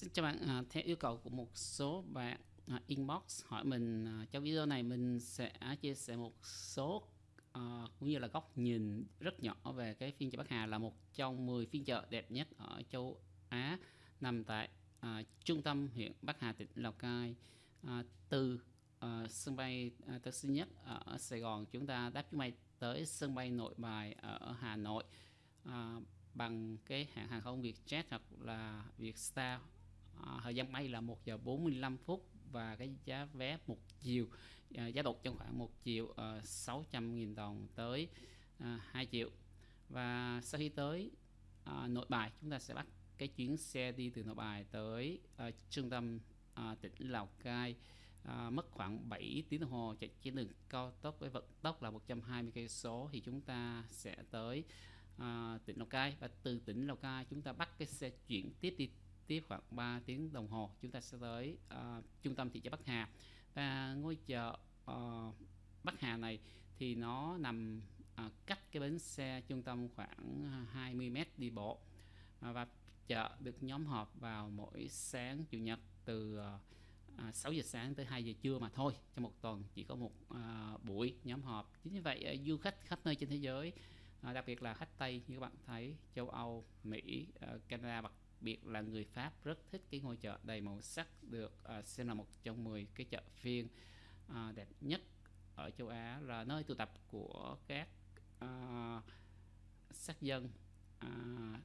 Xin chào bạn, à, theo yêu cầu của một số bạn à, inbox hỏi mình à, trong video này mình sẽ chia sẻ một số à, cũng như là góc nhìn rất nhỏ về cái phiên chợ Bắc Hà là một trong 10 phiên chợ đẹp nhất ở châu Á nằm tại à, trung tâm huyện Bắc Hà tỉnh Lào Cai. À, từ à, sân bay à, Tân Sơn Nhất ở Sài Gòn chúng ta đáp chuyến bay tới sân bay Nội Bài ở Hà Nội à, bằng cái hãng hàng không Vietjet hoặc là Vietstar à, thời gian bay là 1 giờ 45 phút và cái giá vé một chiều à, giá đột trong khoảng 1 triệu à, 600.000 đồng tới à, 2 triệu. Và sau khi tới à, nội bài chúng ta sẽ bắt cái chuyến xe đi từ nội bài tới à, trung tâm à, tỉnh Lào Cai à, mất khoảng 7 tiếng đồng hồ chạy trên đường cao tốc với vận tốc là 120 cây số thì chúng ta sẽ tới à, tỉnh Lào Cai. Và từ tỉnh Lào Cai chúng ta bắt cái xe chuyển tiếp đi tiếp khoảng 3 tiếng đồng hồ chúng ta sẽ tới uh, trung tâm thị trấn Bắc Hà. Và ngôi chợ uh, Bắc Hà này thì nó nằm uh, cách cái bến xe trung tâm khoảng 20 mét đi bộ. Uh, và chợ được nhóm họp vào mỗi sáng chủ nhật từ uh, 6 giờ sáng tới 2 giờ trưa mà thôi trong một tuần chỉ có một uh, buổi nhóm họp. Chính vì vậy uh, du khách khắp nơi trên thế giới à, đặc biệt là khách Tây như các bạn thấy châu Âu Mỹ uh, Canada đặc biệt là người Pháp rất thích cái ngôi chợ đầy màu sắc được uh, xem là một trong 10 cái chợ phiên uh, đẹp nhất ở châu Á là nơi tụ tập của các uh, sắc dân uh,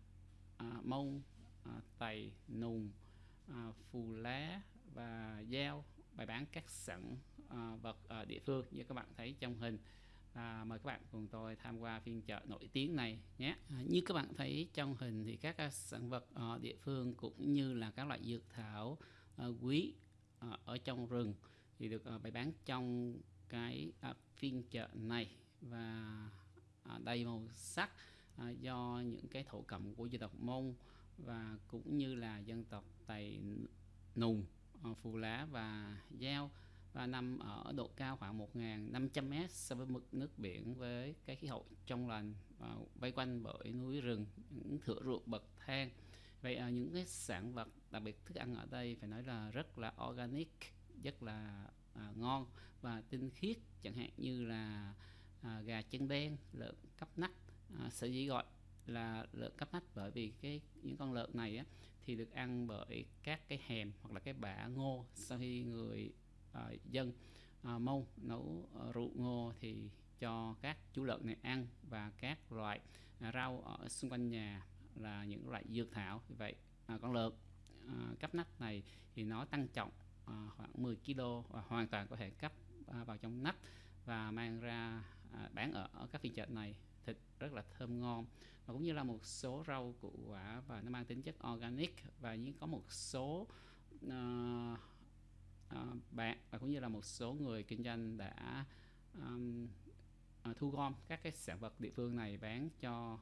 uh, mông uh, tày nùng uh, phù lá và giao bày bán các sản uh, vật ở địa phương như các bạn thấy trong hình à, mời các bạn cùng tôi tham qua phiên chợ nổi tiếng này nhé. À, như các bạn thấy trong hình thì các à, sản vật ở địa phương cũng như là các loại dược thảo uh, quý uh, ở trong rừng thì được uh, bày bán trong cái uh, phiên chợ này. Và uh, đầy màu sắc uh, do những cái thổ cẩm của dân tộc mông và cũng như là dân tộc tày nùng uh, phù lá và giao và nằm ở độ cao khoảng 1.500m so với mực nước biển với cái khí hậu trong lành và vây quanh bởi núi rừng những thửa ruộng bậc thang. Vậy à, những cái sản vật đặc biệt thức ăn ở đây phải nói là rất là organic rất là à, ngon và tinh khiết chẳng hạn như là à, gà chân đen lợn cấp nách. À, sở dĩ gọi là lợn cấp nách bởi vì cái những con lợn này á, thì được ăn bởi các cái hèm hoặc là cái bã ngô. Sau khi người uh, dân. Ờ, uh, mông nấu uh, rượu ngô thì cho các chú lợn này ăn và các loại uh, rau ở xung quanh nhà là những loại dược thảo. Vì vậy uh, con lợn uh, cấp nách này thì nó tăng trọng uh, khoảng 10 kg và hoàn toàn có thể cấp uh, vào trong nách và mang ra uh, bán ở, ở các phiên chợ này. Thịt rất là thơm ngon. Và cũng như là một số rau củ quả và nó mang tính chất organic và những có một số uh, uh, bạn và cũng như là một số người kinh doanh đã um, uh, thu gom các cái sản vật địa phương này bán cho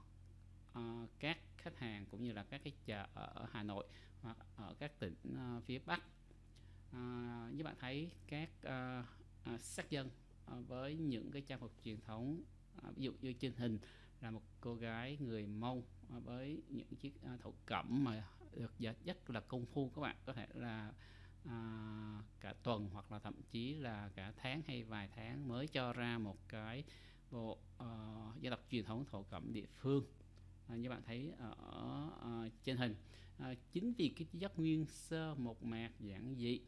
uh, các khách hàng cũng như là các cái chợ ở Hà Nội hoặc ở các tỉnh uh, phía Bắc. Uh, như bạn thấy các uh, uh, sắc dân uh, với những cái trang phục truyền thống uh, ví dụ như trên hình là một cô gái người Mông uh, với những chiếc uh, thổ cẩm mà được dệt rất là công phu các bạn có thể là à, cả tuần hoặc là thậm chí là cả tháng hay vài tháng mới cho ra một cái bộ uh, dân tộc truyền thống thổ cẩm địa phương. À, như bạn thấy ở uh, trên hình. À, chính vì cái chất nguyên sơ một mạc giản dị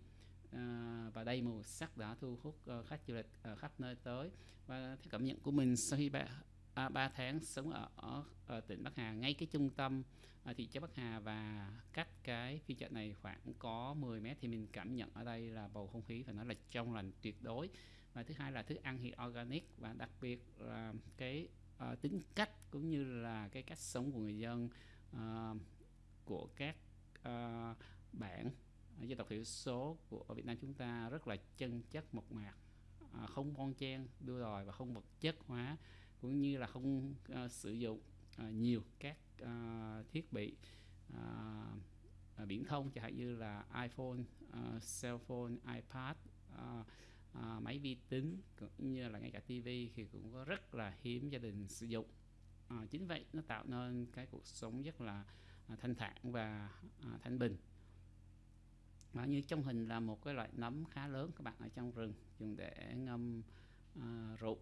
à, và đây màu sắc đã thu hút uh, khách du lịch uh, khắp nơi tới. Và theo cảm nhận của mình sau khi bạn à, 3 tháng sống ở, ở, ở tỉnh Bắc Hà ngay cái trung tâm à, thị trấn Bắc Hà và cách cái phiên chợ này khoảng có 10 mét thì mình cảm nhận ở đây là bầu không khí phải nói là trong lành tuyệt đối. Và thứ hai là thức ăn thì organic và đặc biệt là cái uh, tính cách cũng như là cái cách sống của người dân uh, của các à, uh, bản dân tộc thiểu số của Việt Nam chúng ta rất là chân chất mộc mạc à, không bon chen đua đòi và không vật chất hóa cũng như là không uh, sử dụng uh, nhiều các uh, thiết bị uh, uh, viễn thông chẳng hạn như là iPhone, uh, cell phone, iPad, uh, uh, máy vi tính cũng như là ngay cả TV thì cũng có rất là hiếm gia đình sử dụng. Uh, chính vậy nó tạo nên cái cuộc sống rất là uh, thanh thản và uh, thanh bình. Và như trong hình là một cái loại nấm khá lớn các bạn ở trong rừng dùng để ngâm uh, rượu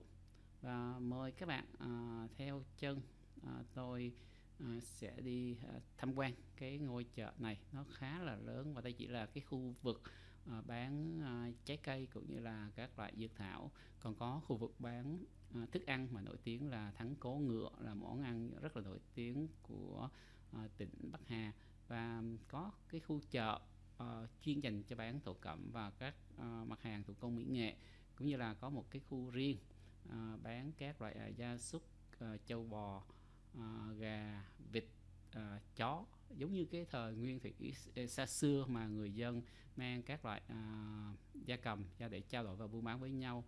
và mời các bạn à, theo chân à, tôi à, sẽ đi à, tham quan cái ngôi chợ này. Nó khá là lớn và đây chỉ là cái khu vực à, bán à, trái cây cũng như là các loại dược thảo. Còn có khu vực bán à, thức ăn mà nổi tiếng là thắng cố ngựa là món ăn rất là nổi tiếng của à, tỉnh Bắc Hà. Và có cái khu chợ uh, chuyên dành cho bán thổ cẩm và các uh, mặt hàng thủ công mỹ nghệ cũng như là có một cái khu riêng. Ờ, bán các loại à, gia súc à, châu bò à, gà vịt à, chó. Giống như cái thời nguyên thủy xa xưa mà người dân mang các loại à, gia cầm ra để trao đổi và buôn bán với nhau.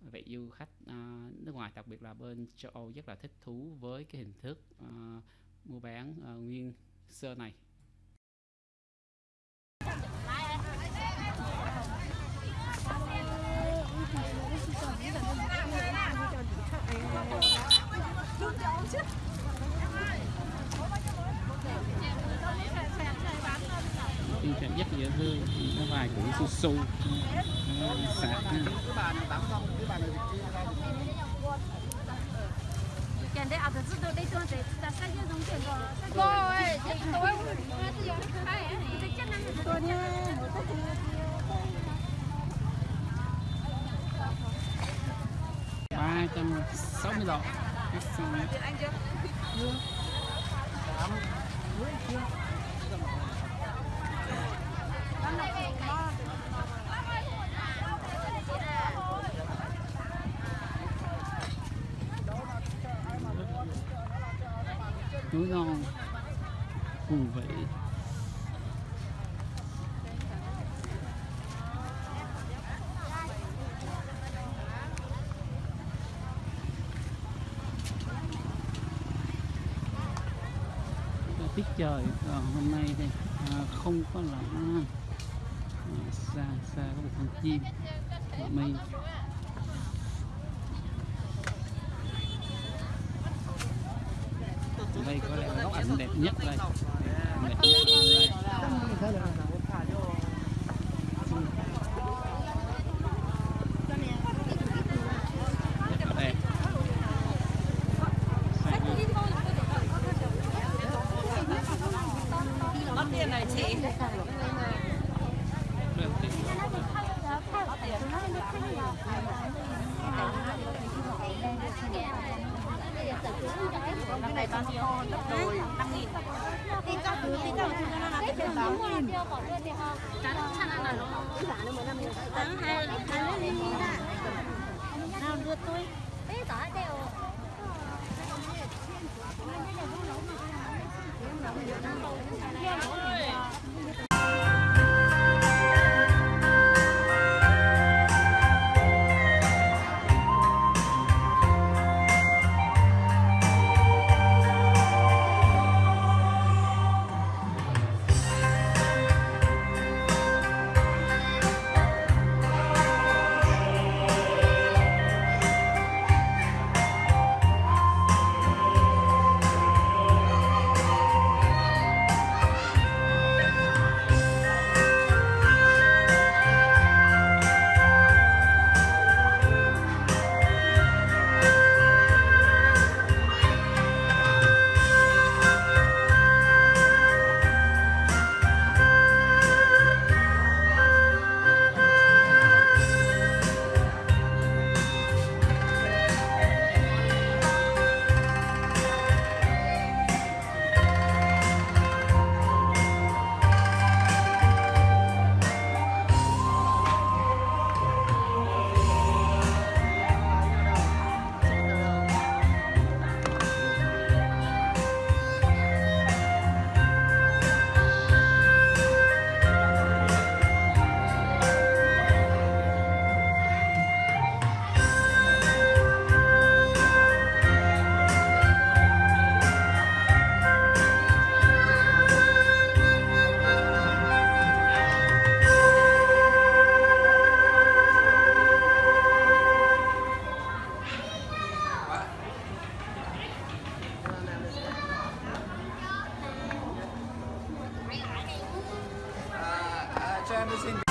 Vậy du khách à, nước ngoài đặc biệt là bên châu Âu rất là thích thú với cái hình thức à, mua bán à, nguyên sơ này tình trạng rất dễ thương nó vài củ su su sạc Hãy subscribe cho kênh Ghiền Mì tôi để không bỏ lỡ những video đó. dẫn 60 độ núi ngon, cùng vị. Tiết trời. Còn hôm nay thì à, không có là à, xa xa có một con chim. Mây. Đây có lẽ là góc ảnh đẹp nhất đây. Đẹp nhất. đây no se